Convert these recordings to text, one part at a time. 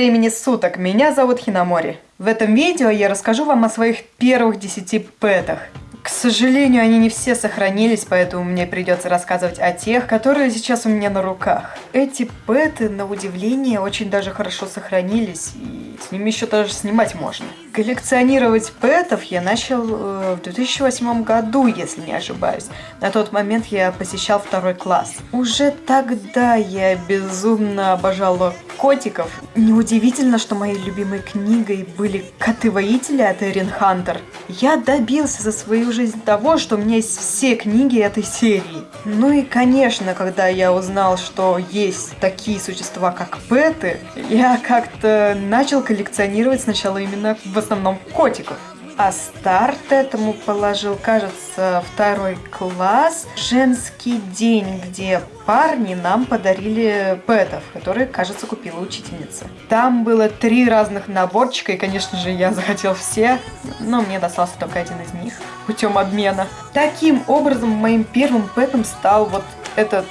Времени суток, меня зовут Хинамори. В этом видео я расскажу вам о своих первых 10 пэтах. К сожалению, они не все сохранились, поэтому мне придется рассказывать о тех, которые сейчас у меня на руках. Эти пэты, на удивление, очень даже хорошо сохранились, и с ними еще даже снимать можно. Коллекционировать пэтов я начал э, в 2008 году, если не ошибаюсь. На тот момент я посещал второй класс. Уже тогда я безумно обожала котиков. Неудивительно, что моей любимой книгой были «Коты-воители» от Эрин Хантер. Я добился за свою жизнь того, что у меня есть все книги этой серии. Ну и, конечно, когда я узнал, что есть такие существа, как пэты, я как-то начал коллекционировать сначала именно в основном котиков. А старт этому положил, кажется, второй класс, женский день, где парни нам подарили пэтов, которые, кажется, купила учительница. Там было три разных наборчика, и, конечно же, я захотел все, но мне достался только один из них путем обмена. Таким образом, моим первым пэтом стал вот этот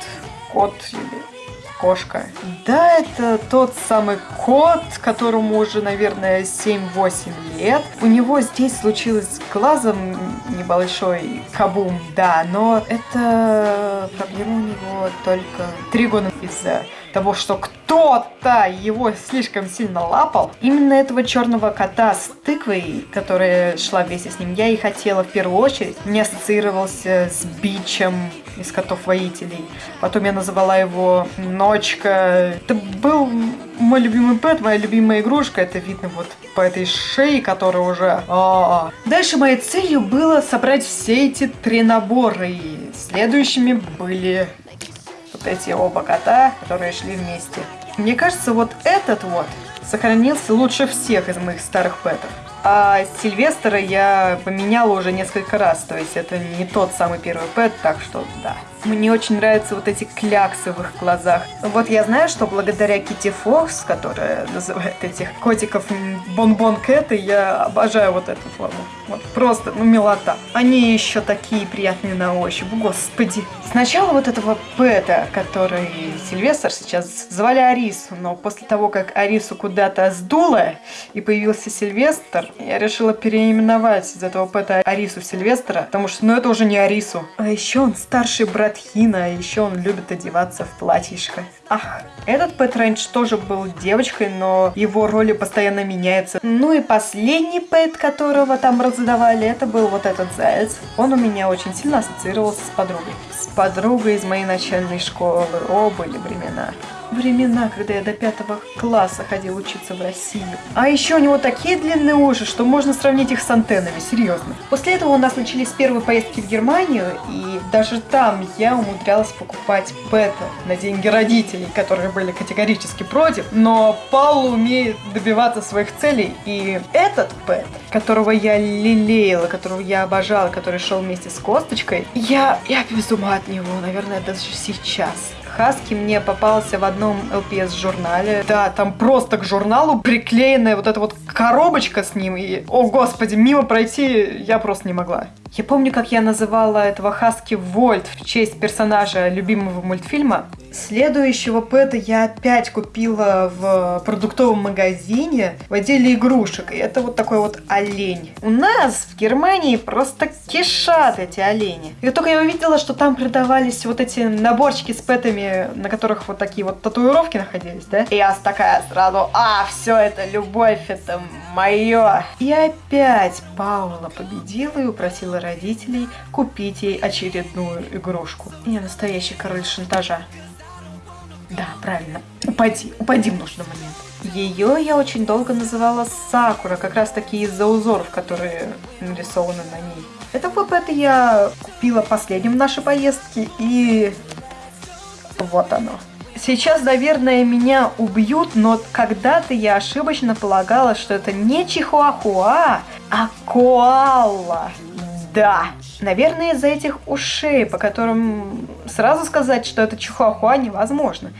кот или кошка. Да, это тот самый кот, которому уже, наверное, 7-8 лет. У него здесь случилось с глазом небольшой кабум, да, но это проблема у него только три года из-за того, что кто-то его слишком сильно лапал. Именно этого черного кота с тыквой, которая шла вместе с ним, я и хотела в первую очередь. Не ассоциировался с бичем из котов-воителей. Потом я называла его Ночка. Это был мой любимый пэт, моя любимая игрушка. Это видно вот по этой шее, которая уже... А -а -а. Дальше моей целью было собрать все эти три набора. И следующими были вот эти оба кота, которые шли вместе. Мне кажется, вот этот вот сохранился лучше всех из моих старых пэтов. А Сильвестра я поменяла уже несколько раз, то есть это не тот самый первый пэт, так что да. Мне очень нравятся вот эти кляксы в их глазах. Вот я знаю, что благодаря Кити Фокс, которая называет этих котиков Бонбон Кэты, я обожаю вот эту форму. Вот просто, ну, милота. Они еще такие приятные на ощупь, господи. Сначала вот этого Пэта, который Сильвестр сейчас звали Арису, но после того, как Арису куда-то сдуло и появился Сильвестр, я решила переименовать из этого Пэта Арису в Сильвестра, потому что, ну, это уже не Арису. А еще он старший брат Тхина, а еще он любит одеваться в платьишко. Ах, этот Пэт Рэндж тоже был девочкой, но его роли постоянно меняются. Ну и последний Пэт, которого там раздавали, это был вот этот заяц. Он у меня очень сильно ассоциировался с подругой. С подругой из моей начальной школы. О, были времена времена, когда я до пятого класса ходил учиться в Россию. А еще у него такие длинные уши, что можно сравнить их с антеннами, серьезно. После этого у нас начались первые поездки в Германию, и даже там я умудрялась покупать пэта на деньги родителей, которые были категорически против. Но Паул умеет добиваться своих целей, и этот пэт, которого я лелеяла, которого я обожала, который шел вместе с Косточкой, я, я без ума от него, наверное, даже сейчас. Хаски мне попался в одном LPS-журнале. Да, там просто к журналу приклеенная вот эта вот коробочка с ним. И, о господи, мимо пройти я просто не могла. Я помню, как я называла этого Хаски Вольт в честь персонажа любимого мультфильма. Следующего пэта я опять купила в продуктовом магазине в отделе игрушек. И это вот такой вот олень. У нас в Германии просто кишат эти олени. И только я увидела, что там продавались вот эти наборчики с пэтами, на которых вот такие вот татуировки находились, да? И я такая сразу, а, все это любовь, это мое. И опять Паула победила и упросила родителей купить ей очередную игрушку. Я настоящий король шантажа. Да, правильно. Упади, упади в нужный момент. Ее я очень долго называла Сакура, как раз таки из-за узоров, которые нарисованы на ней. Это ВП я купила последним в нашей поездке, и вот оно. Сейчас, наверное, меня убьют, но когда-то я ошибочно полагала, что это не чихуахуа, а коала. Да, наверное, из-за этих ушей, по которым сразу сказать, что это чихуахуа невозможно.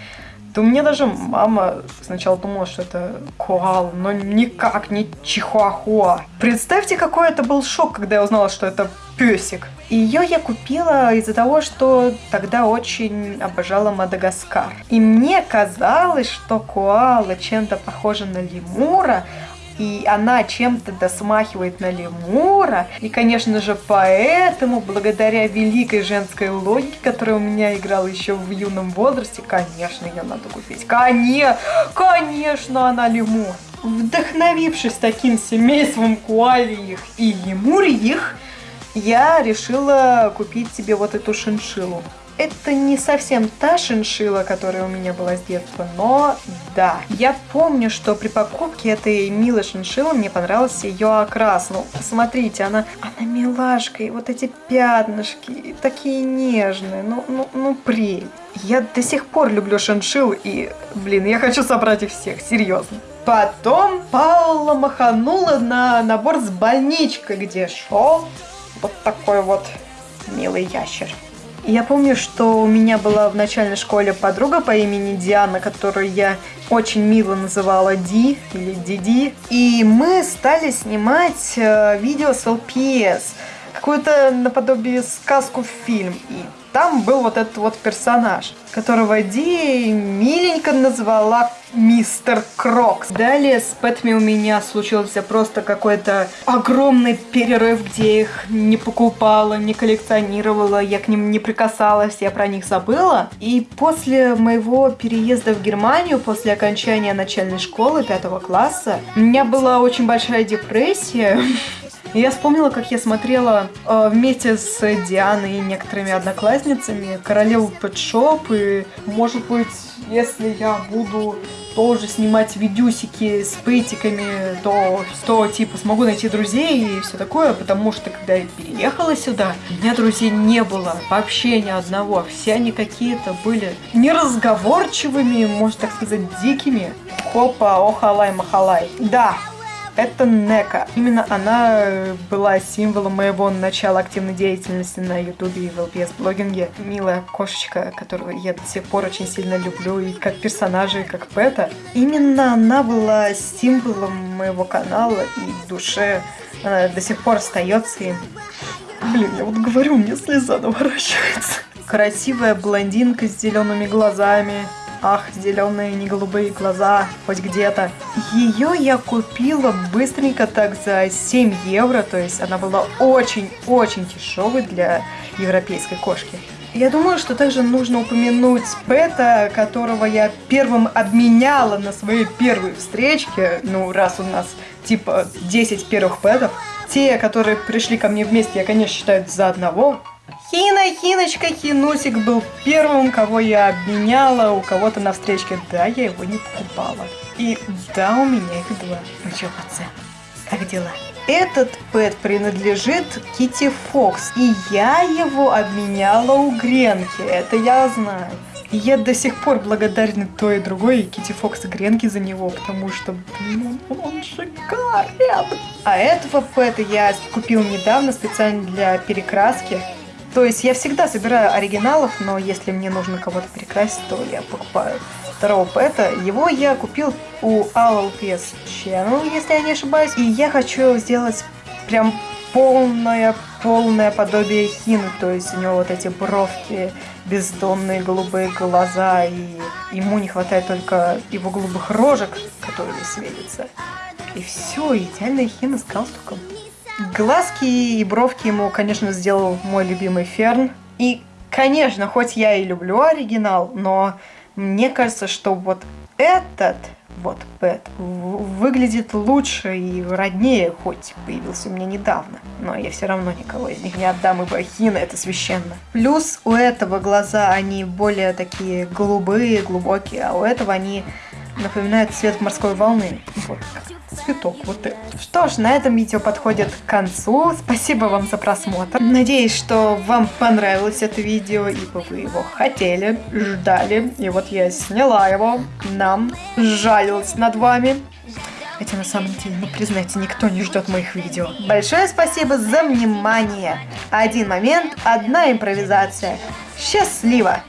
У меня даже мама сначала думала, что это коал, но никак не чихуахуа. Представьте, какой это был шок, когда я узнала, что это песик. Ее я купила из-за того, что тогда очень обожала Мадагаскар. И мне казалось, что коала чем-то похожа на лемура, и она чем-то досмахивает на лемура. И, конечно же, поэтому, благодаря великой женской логике, которая у меня играла еще в юном возрасте, конечно, ее надо купить. Конечно, конечно, она лемур. Вдохновившись таким семейством куалиих и лемурьих, я решила купить себе вот эту шиншилу это не совсем та шиншила, которая у меня была с детства, но да. Я помню, что при покупке этой милой шиншиллы мне понравился ее окрас. Ну, посмотрите, она, она милашка, и вот эти пятнышки, такие нежные, ну, ну, ну, прель. Я до сих пор люблю шиншилл, и, блин, я хочу собрать их всех, серьезно. Потом Паула маханула на набор с больничкой, где шел вот такой вот милый ящер. Я помню, что у меня была в начальной школе подруга по имени Диана, которую я очень мило называла Ди или Диди. И мы стали снимать э, видео с LPS, какую-то наподобие сказку фильм. И там был вот этот вот персонаж, которого Ди миленько назвала Мистер Крокс. Далее с pet ами у меня случился просто какой-то огромный перерыв, где их не покупала, не коллекционировала, я к ним не прикасалась, я про них забыла. И после моего переезда в Германию, после окончания начальной школы пятого класса, у меня была очень большая депрессия. Я вспомнила, как я смотрела э, вместе с Дианой и некоторыми одноклассницами Королеву Пэтшоп, и, может быть, если я буду тоже снимать видюсики с пэтиками, то, то типа смогу найти друзей и все такое, потому что когда я переехала сюда, у меня друзей не было вообще ни одного. Все они какие-то были неразговорчивыми, можно так сказать, дикими. Хопа, охалай, махалай. Да, это Нека. Именно она э, была символом моего начала активной деятельности на ютубе и в LPS-блогинге. Милая кошечка, которую я до сих пор очень сильно люблю, и как персонажа, и как пэта. Именно она была символом моего канала и душе она до сих пор остается им. Блин, я вот говорю, мне слеза наворачивается. Красивая блондинка с зелеными глазами, Ах, зеленые, не голубые глаза, хоть где-то. Ее я купила быстренько так за 7 евро, то есть она была очень-очень дешевой для европейской кошки. Я думаю, что также нужно упомянуть Пэта, которого я первым обменяла на своей первой встречке. Ну, раз у нас типа 10 первых Пэтов. Те, которые пришли ко мне вместе, я, конечно, считаю за одного. Хина, Хиночка, Хинусик был первым, кого я обменяла у кого-то на встречке. Да, я его не покупала. И да, у меня их два. Ну чё, пацан, как дела? Этот пэт принадлежит Кити Фокс, и я его обменяла у Гренки, это я знаю. И я до сих пор благодарна той и другой, Кити Фокс и Гренки за него, потому что, блин, он, он шикарен. А этого пэта я купил недавно специально для перекраски. То есть я всегда собираю оригиналов, но если мне нужно кого-то перекрасить, то я покупаю второго пэта. Его я купил у ALPS Channel, если я не ошибаюсь. И я хочу сделать прям полное, полное подобие Хины. То есть у него вот эти бровки, бездонные голубые глаза, и ему не хватает только его голубых рожек, которые светятся. И все, идеальная Хина с галстуком. Глазки и бровки ему, конечно, сделал мой любимый Ферн. И, конечно, хоть я и люблю оригинал, но мне кажется, что вот этот вот Пэт выглядит лучше и роднее, хоть появился у меня недавно. Но я все равно никого из них не отдам, ибо Хина это священно. Плюс у этого глаза, они более такие голубые, глубокие, а у этого они напоминают цвет морской волны. Вот цветок вот этот. Что ж, на этом видео подходит к концу. Спасибо вам за просмотр. Надеюсь, что вам понравилось это видео, ибо вы его хотели, ждали. И вот я сняла его, нам жалилась над вами. Хотя на самом деле, ну признайте, никто не ждет моих видео. Большое спасибо за внимание. Один момент, одна импровизация. Счастливо!